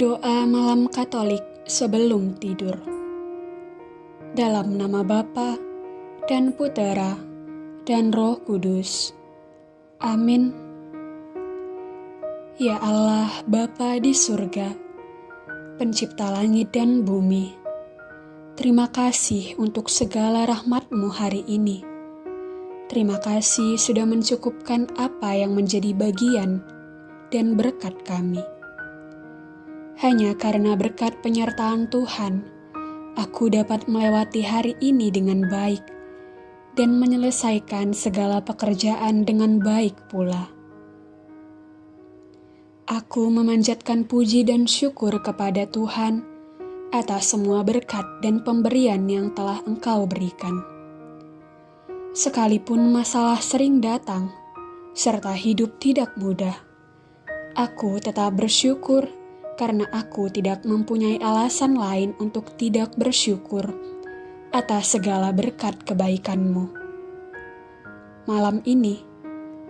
Doa malam Katolik sebelum tidur. Dalam nama Bapa dan Putera dan Roh Kudus. Amin. Ya Allah, Bapa di surga, pencipta langit dan bumi, terima kasih untuk segala rahmat-Mu hari ini. Terima kasih sudah mencukupkan apa yang menjadi bagian dan berkat kami. Hanya karena berkat penyertaan Tuhan, aku dapat melewati hari ini dengan baik dan menyelesaikan segala pekerjaan dengan baik pula. Aku memanjatkan puji dan syukur kepada Tuhan atas semua berkat dan pemberian yang telah Engkau berikan. Sekalipun masalah sering datang, serta hidup tidak mudah, aku tetap bersyukur karena aku tidak mempunyai alasan lain untuk tidak bersyukur atas segala berkat kebaikanmu. Malam ini,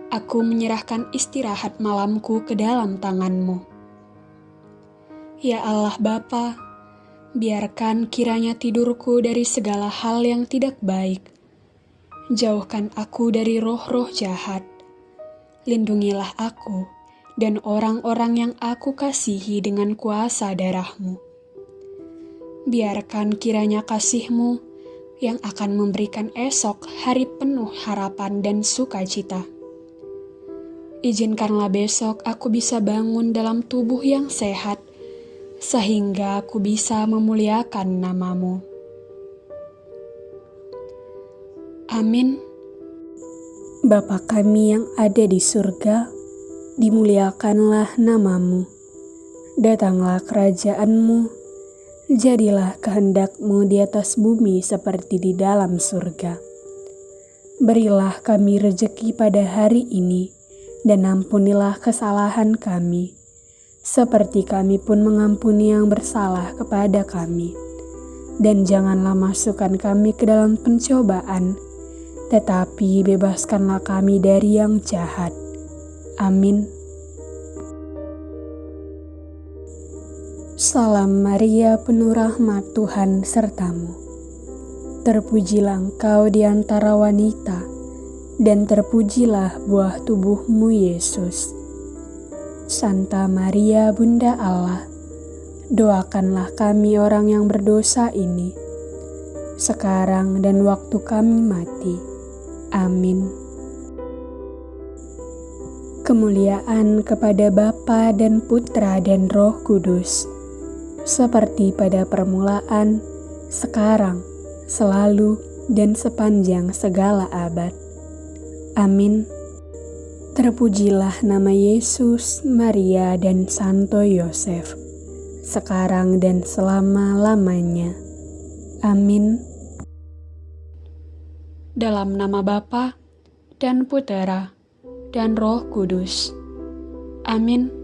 aku menyerahkan istirahat malamku ke dalam tanganmu. Ya Allah Bapa, biarkan kiranya tidurku dari segala hal yang tidak baik. Jauhkan aku dari roh-roh jahat. Lindungilah aku dan orang-orang yang aku kasihi dengan kuasa darahmu. Biarkan kiranya kasihmu yang akan memberikan esok hari penuh harapan dan sukacita. Izinkanlah besok aku bisa bangun dalam tubuh yang sehat, sehingga aku bisa memuliakan namamu. Amin. Bapa kami yang ada di surga, dimuliakanlah namamu. Datanglah kerajaanmu, jadilah kehendakmu di atas bumi seperti di dalam surga. Berilah kami rejeki pada hari ini, dan ampunilah kesalahan kami, seperti kami pun mengampuni yang bersalah kepada kami. Dan janganlah masukkan kami ke dalam pencobaan, tetapi bebaskanlah kami dari yang jahat Amin. Salam Maria, penuh rahmat Tuhan sertamu. Terpujilah engkau di antara wanita, dan terpujilah buah tubuhmu Yesus. Santa Maria, Bunda Allah, doakanlah kami orang yang berdosa ini, sekarang dan waktu kami mati. Amin. Kemuliaan kepada Bapa dan Putra dan Roh Kudus, seperti pada permulaan, sekarang, selalu, dan sepanjang segala abad. Amin. Terpujilah nama Yesus, Maria, dan Santo Yosef, sekarang dan selama-lamanya. Amin. Dalam nama Bapa dan Putera dan Roh Kudus. Amin.